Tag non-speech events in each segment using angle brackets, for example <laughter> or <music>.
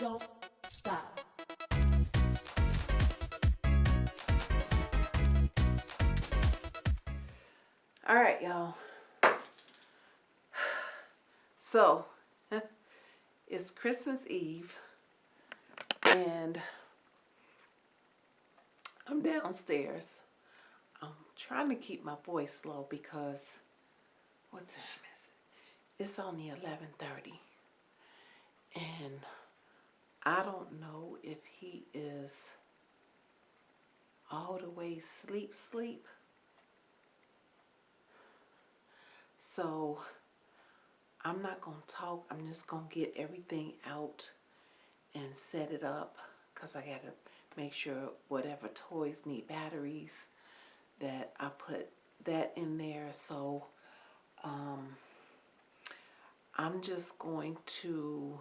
don't stop. All right, y'all. <sighs> So, <laughs> it's Christmas Eve, and I'm downstairs. I'm trying to keep my voice low because what time is it? It's only 11:30, and I don't know if he is all the way sleep sleep. So I'm not going to talk. I'm just going to get everything out and set it up because I got to make sure whatever toys need batteries that I put that in there. So um, I'm just going to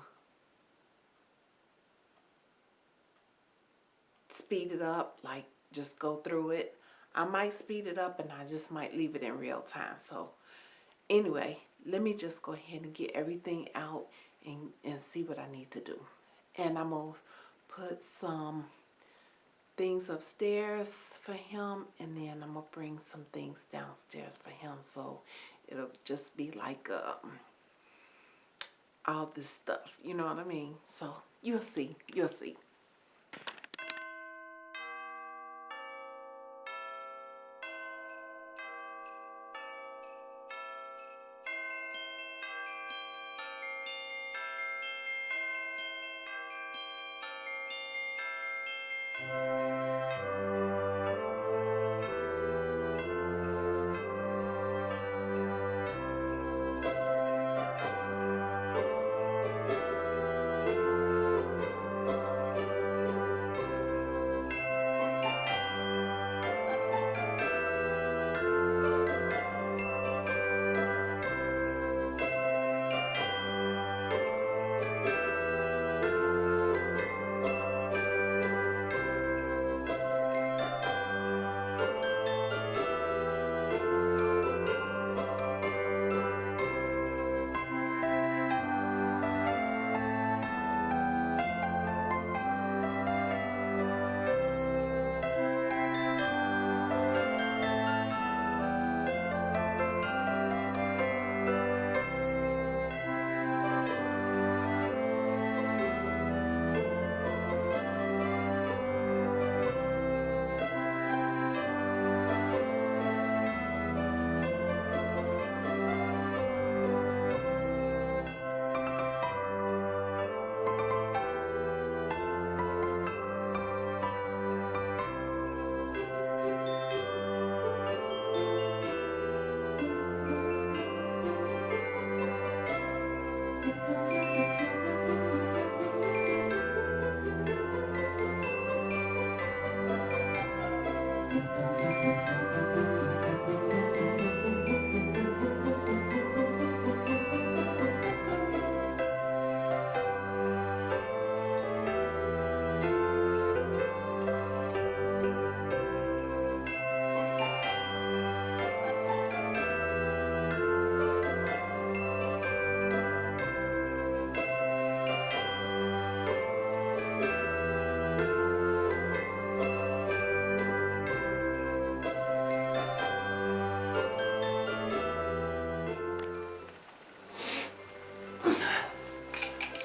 speed it up, like just go through it. I might speed it up and I just might leave it in real time. So anyway, let me just go ahead and get everything out and, and see what I need to do. And I'm going to put some things upstairs for him and then I'm going to bring some things downstairs for him so it'll just be like um, all this stuff, you know what I mean? So you'll see, you'll see.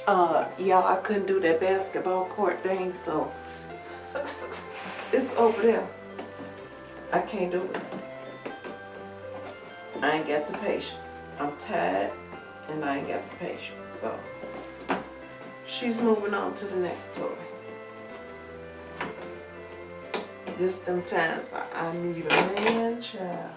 Uh, y'all, I couldn't do that basketball court thing, so it's over there. I can't do it. I ain't got the patience. I'm tired and I ain't got the patience, so she's moving on to the next toy. This them times I, I need a man child.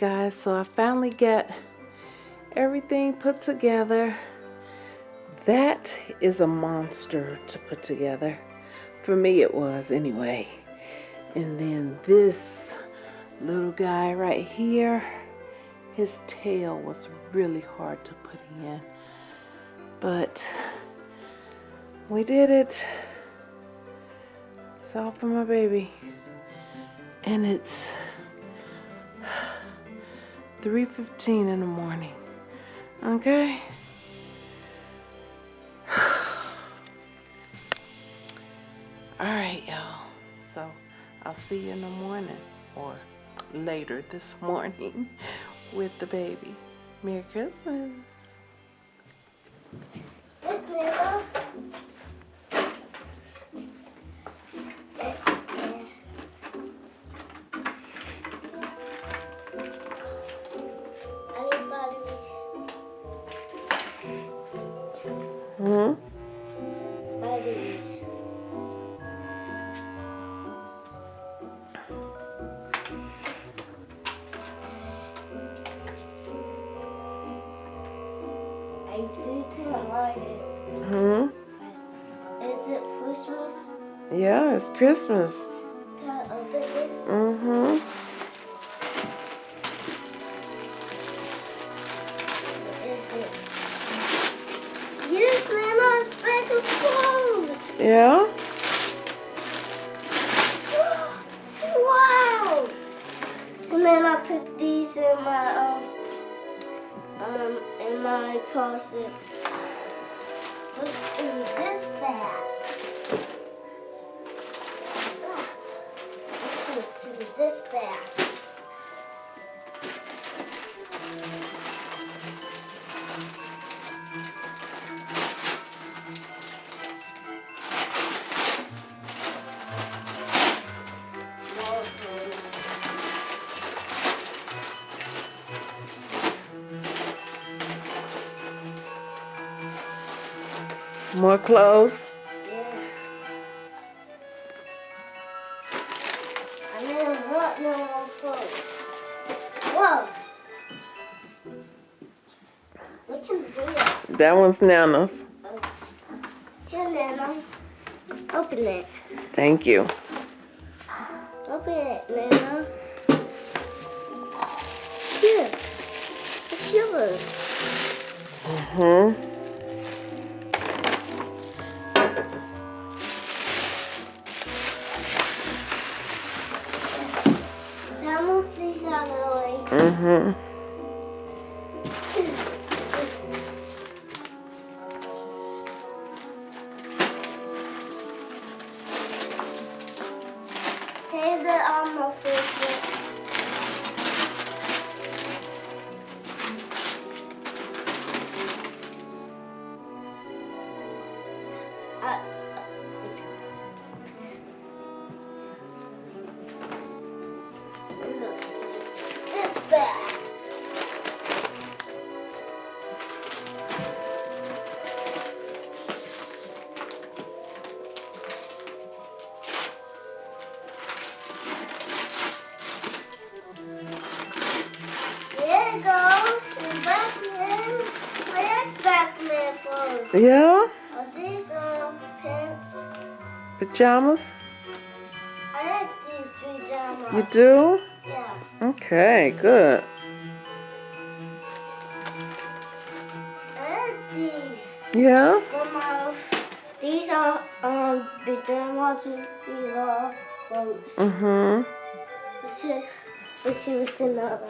Guys, so I finally get everything put together. That is a monster to put together. For me, it was anyway. And then this little guy right here, his tail was really hard to put in. But we did it. It's all for my baby. And it's 3.15 in the morning. Okay? <sighs> All right, y'all. So I'll see you in the morning or later this morning <laughs> with the baby. Merry Christmas. Christmas. This bag. More clothes. That one's Nana's. Here, Nana. Open it. Thank you. Take the armor Pajamas? I like these pajamas. You do? Yeah. Okay, good. I like these. Yeah? These are um pajamas. These are clothes. Mm-hmm. Let's see. Let's see what's in the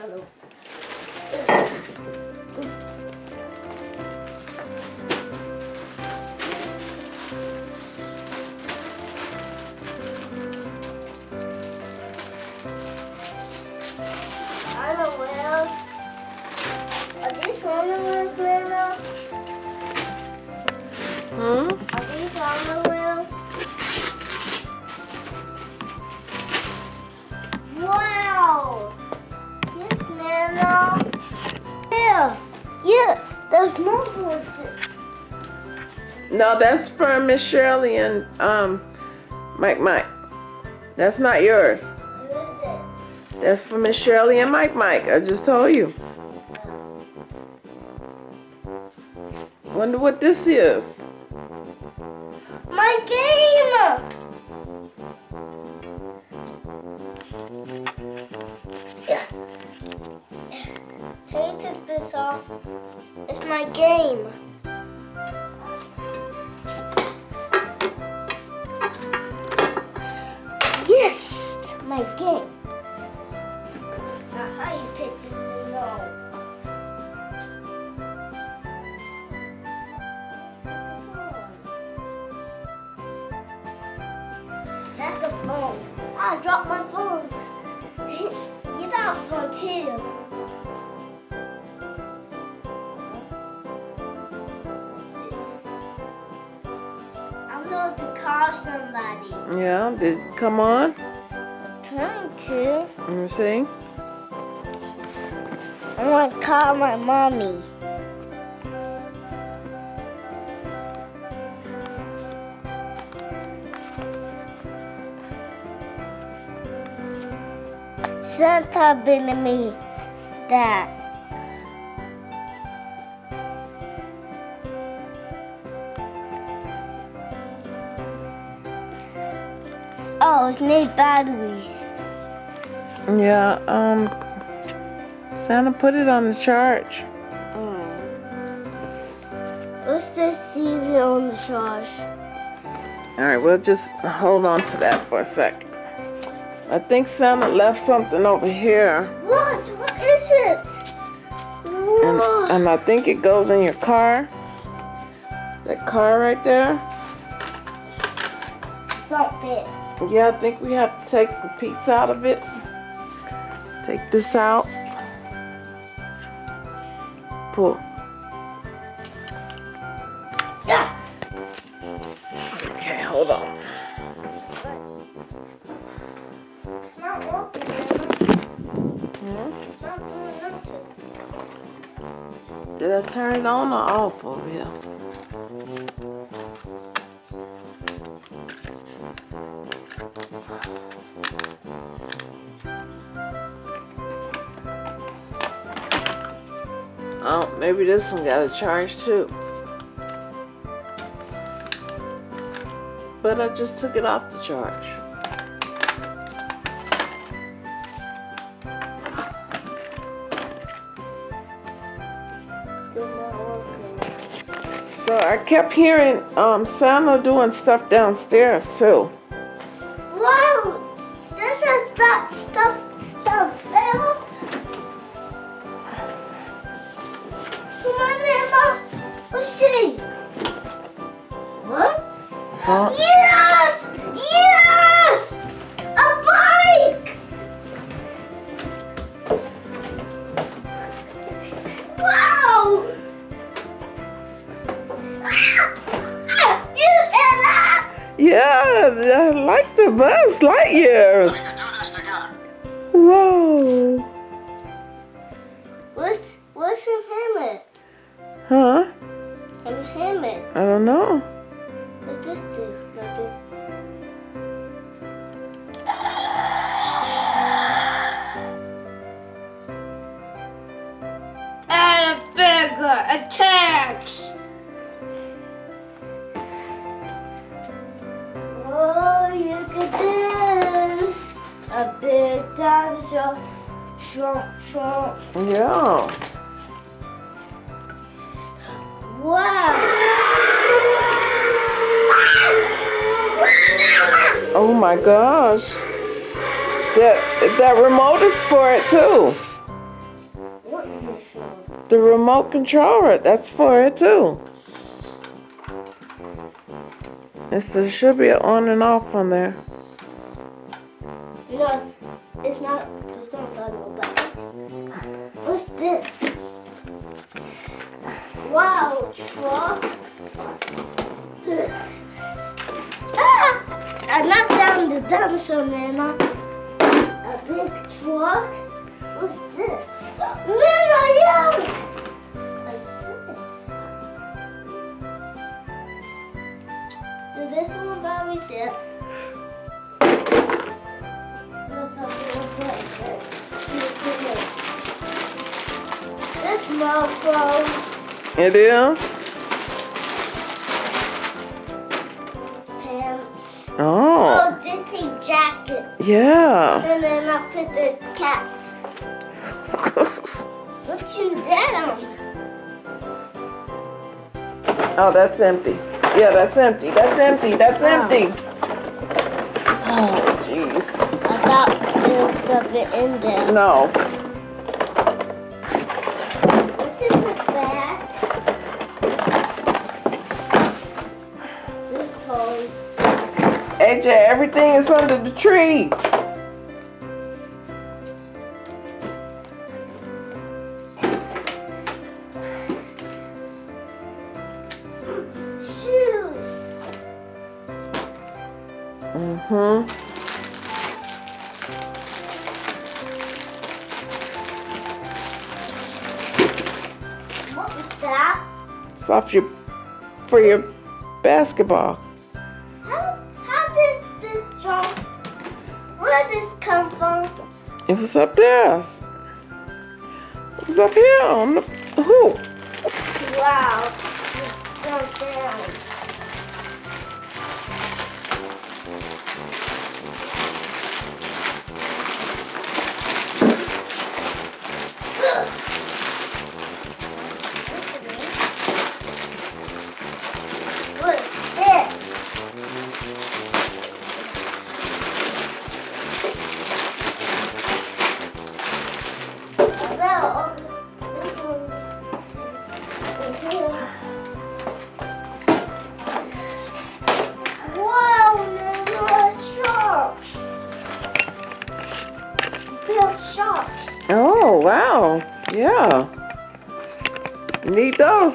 Hmm? Are these ornaments? Wow! Yes, Nana. Yeah, yeah. There's more voices. No, that's for Miss Shirley and um Mike Mike. That's not yours. That's for Miss Shirley and Mike Mike. I just told you. Wonder what this is. Game! You took this off, it's my game. Yes! My game. Too. I'm going to call somebody. Yeah, did come on? I'm trying to. Let me see. I want to call my mommy. Santa been to me that. Oh, it's need batteries. Yeah, um, Santa put it on the charge. Mm. What's this season on the sauce? All right, we'll just hold on to that for a second. I think Santa left something over here, What? What is it? and, Whoa. and I think it goes in your car. That car right there. Stop it. Yeah, I think we have to take the piece out of it. Take this out. Pull. Yeah. Okay, hold on. Did I turn it on or off over here? Oh, maybe this one got a charge too. But I just took it off the charge. Kept hearing um, Santa doing stuff downstairs too. Wow! Santa's got stuff, stuff, fellas. Come on, Emma. Let's see. What? Huh? Yes! Yes! A bike! Wow! Yeah, I like the Buzz Lightyears. We can do this together. Whoa. What's what's in helmet? Huh? In helmet. I don't know. What's this do? Nothing. And this. A big dinosaur. Shrimp, shrimp. Yeah. Wow. Oh my gosh. That that remote is for it too. What is this for? The remote controller, that's for it too. It's, there should be an on and off on there. No, it's, it's not. It's not no buttons. What's this? Wow, truck. ah! I knocked down the dinosaur man. A big truck. What's this? Nana, yeah! Did this one batteries yet? That's It is? pants. Oh, Oh, this is jacket. yeah. And then I put this cats. What's in them? oh, that's empty. Yeah, that's empty. That's empty. That's empty. Oh, jeez. I thought there was something in there. No. AJ, everything is under the tree. Shoes. Mm-hmm. What was that? It's off your for your basketball. It was up there. It was up here on the hoop. Wow.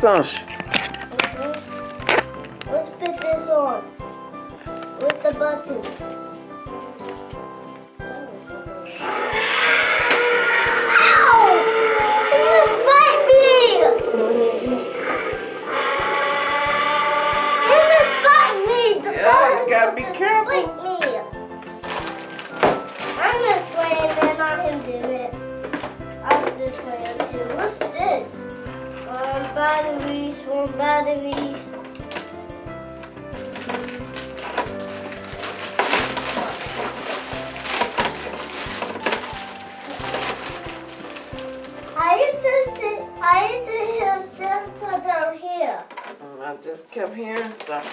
Let's put this on. With the button. Batteries, one batteries. I used to see, I used to hear Santa down here. And I just kept hearing stuff.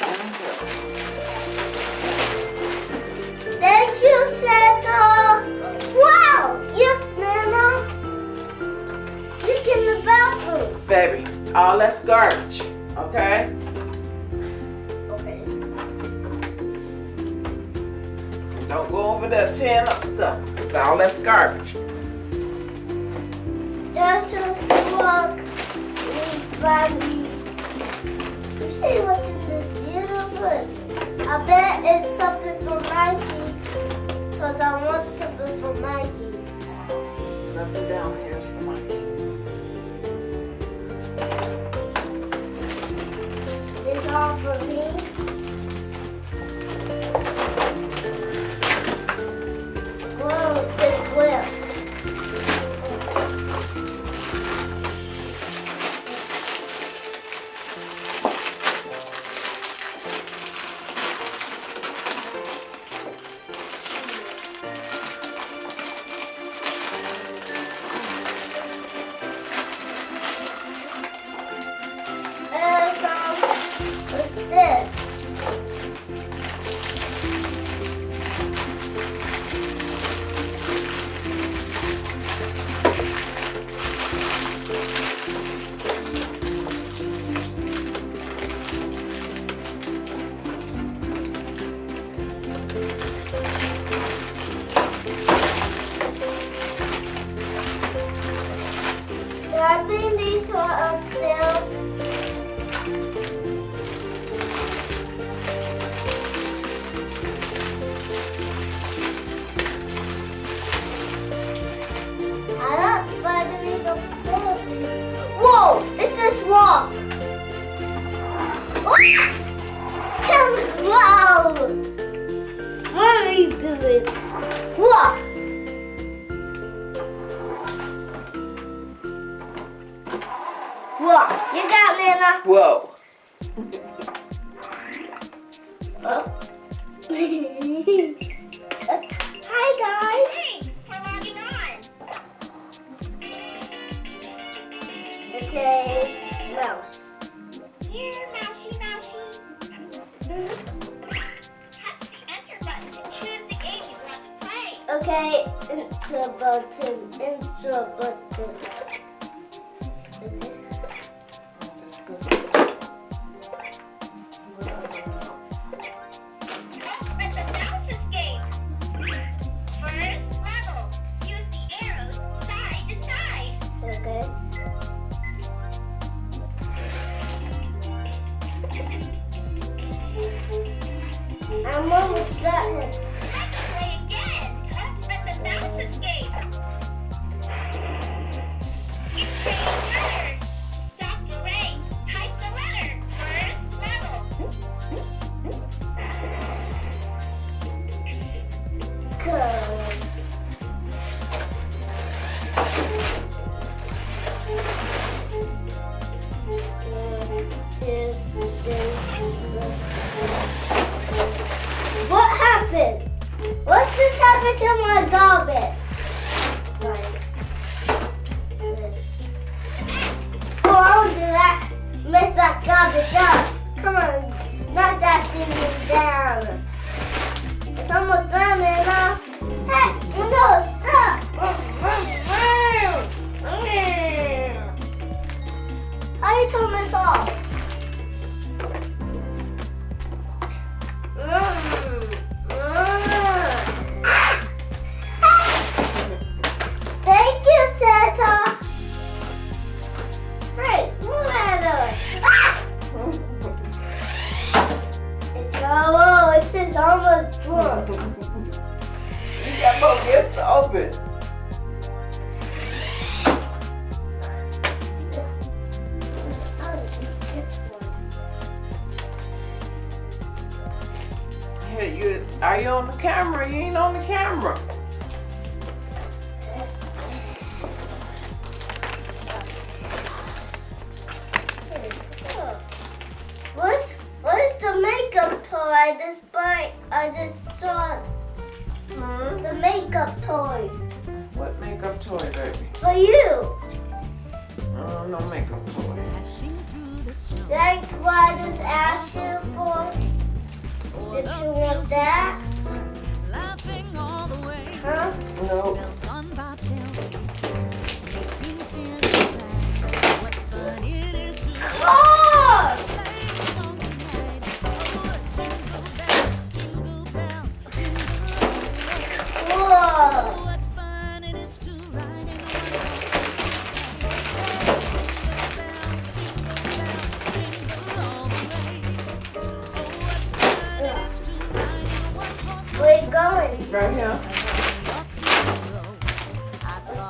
Thank you, Santa. Wow, look, Nana. Look in the bathroom. Baby, all that's garbage. Okay? Okay. Don't go over there tearing up stuff. 'cause all that's garbage. Just a plug batteries. See what's in this little book? I bet it's something for Mikey. Because I want something for Mikey. Nothing down here camera. You ain't on the camera.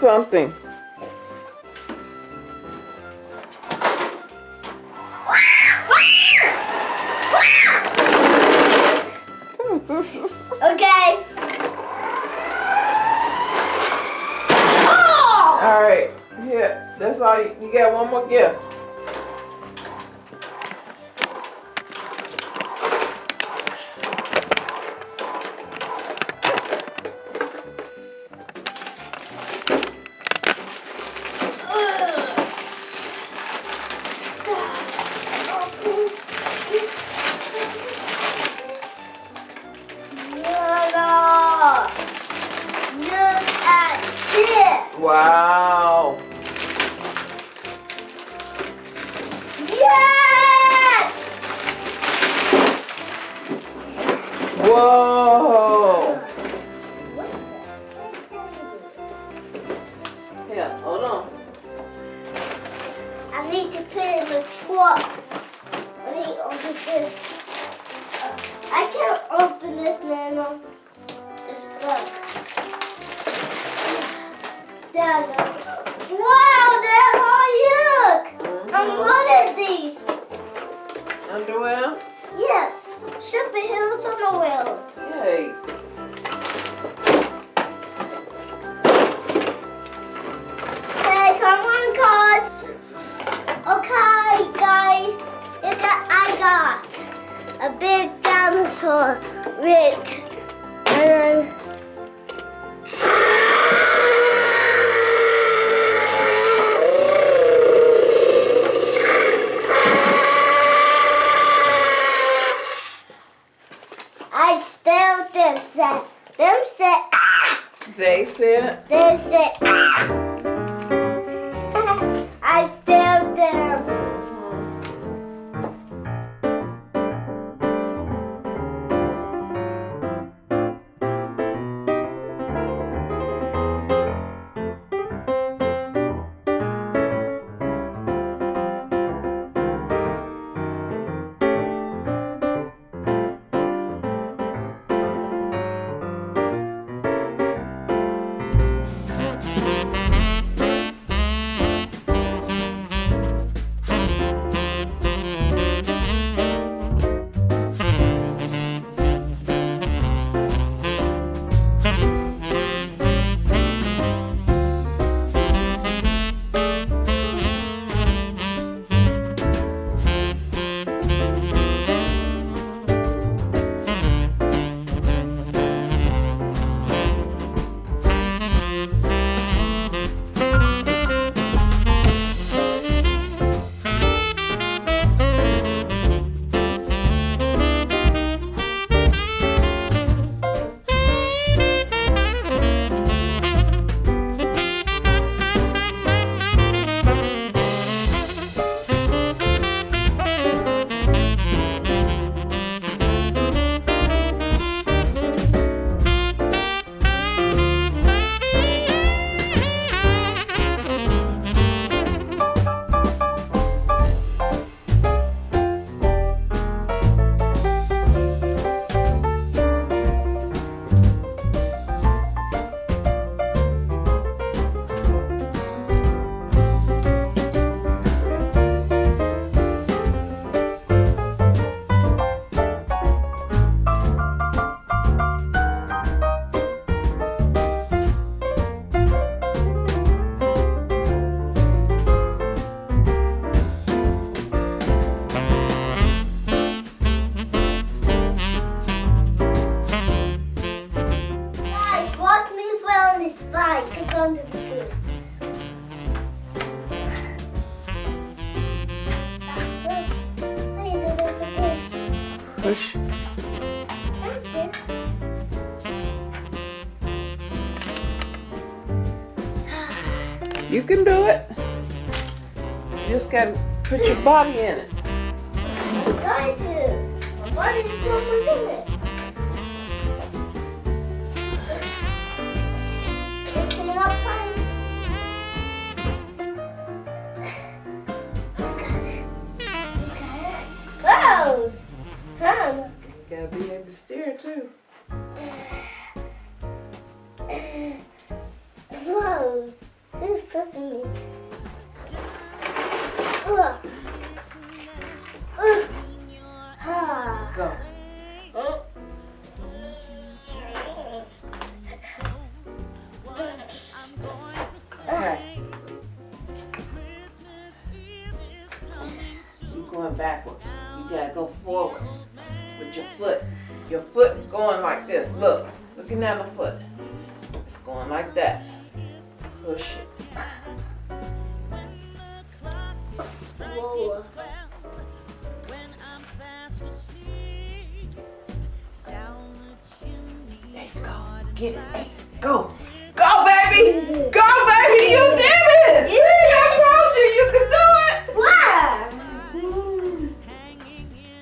something. Wow. You just gotta put your body in it. I'm trying to. My body is in it. It's. Whoa! Huh? You gotta be able to steer too. Whoa! Who's pushing me? Go. Mm. Okay. You going backwards. You gotta go forwards with your foot. Your foot going like this. Look. Looking at the foot. It's going like that. Push it. Whoa. There you go. Get it. Go. Go, baby. Go, baby. You did it. See, I told you you could do it. Wow.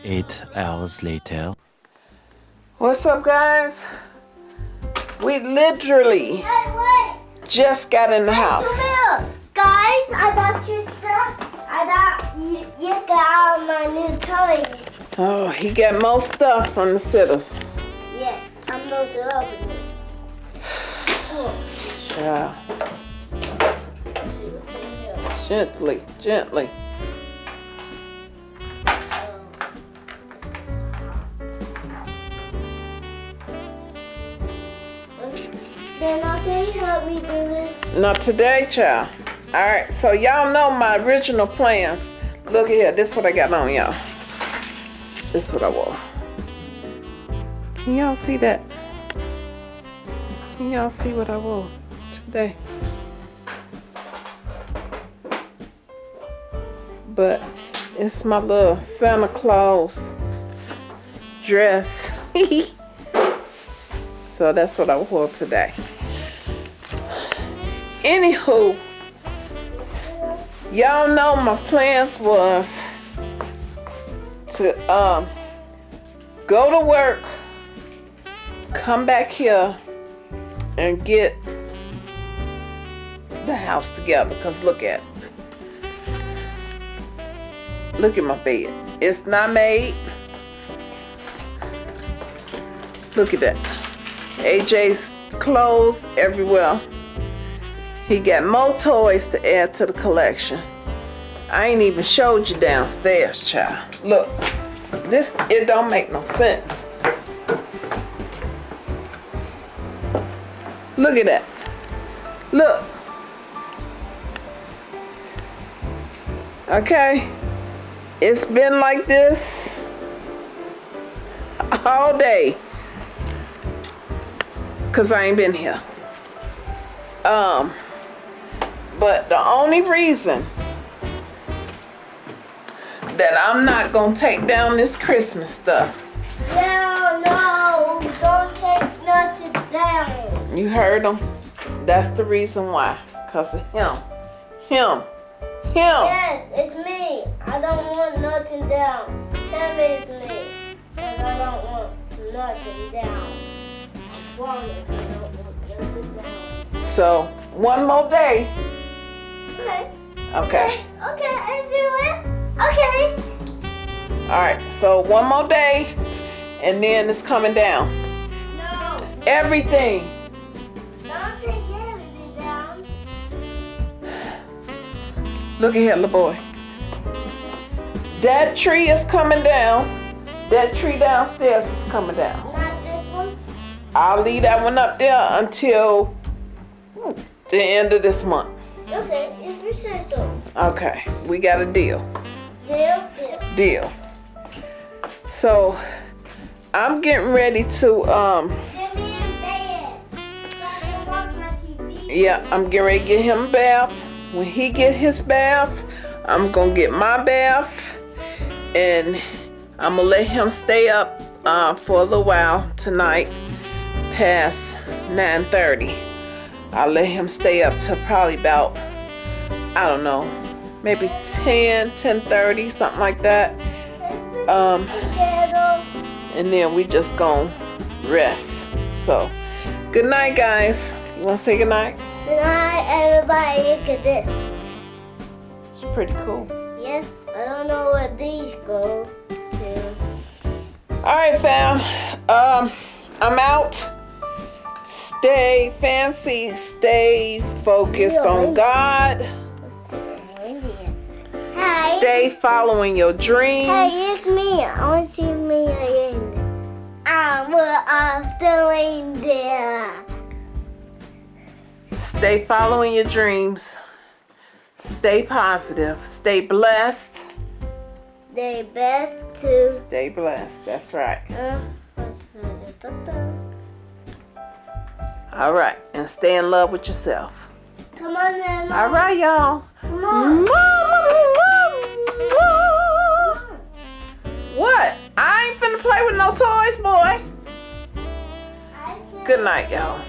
Eight hours later. What's up, guys? We literally Hey, wait. just got in the house. Come here. Guys, I got you some. I got you, you got all my new toys. Oh, he got more stuff from the sitters. Yes, I'm going to open this. Oh, Yeah. let's see what's in here. Gently, gently. This is hot. Then I'll tell you help me do this. Not today, child. All right, so y'all know my original plans. Look at here, this is what I got on y'all. This is what I wore. Can y'all see that? Can y'all see what I wore today? But it's my little Santa Claus dress. <laughs> so that's what I wore today. Anywho, y'all know my plans was to um go to work, come back here, and get the house together. Cause look at, look at my bed. It's not made. Look at that. AJ's clothes everywhere. He got more toys to add to the collection. I ain't even showed you downstairs, child. Look, this, it don't make no sense. Look at that. Look. Okay. It's been like this all day. Cause I ain't been here. Um, but the only reason that I'm not gonna take down this Christmas stuff, No, no, don't take nothing down. you heard him? That's the reason why. Cause of him. Him. Him. Yes, it's me. I don't want nothing down. Tell me it's me. Because I don't want nothing down. I promise I don't want nothing down. So one more day. Okay. Okay. Okay, I do it. Okay. Alright, so one more day and then it's coming down. No, Everything. don't take everything down. Look at here, little boy. That tree is coming down. That tree downstairs is coming down. Not this one. I'll leave that one up there until the end of this month. Okay, if you say so. Okay, we got a deal. Deal, deal. Deal. So I'm getting ready to um Get me in bed. So I can watch my TV. yeah, I'm getting ready to get him a bath. When he get his bath, I'm gonna get my bath and I'm gonna let him stay up uh, for a little while tonight past 9:30. I'll let him stay up to probably about I don't know, maybe 10, 10:30, something like that. Um, and then we just gonna rest. So, good night, guys. You wanna say good night? Good night, everybody. Look at this. It's pretty cool. Yes, I don't know where these go to. All right, fam. Um, I'm out. Stay fancy, stay focused on God, Hey. stay following your dreams. Hey, it's me. I want to see me again. I'm off the reindeer. Stay following your dreams. Stay positive. Stay blessed. Stay blessed to. Stay blessed. That's right. Uh, All right. And stay in love with yourself. come on, then. All right, y'all. What? I ain't finna play with no toys, boy. Good night, y'all.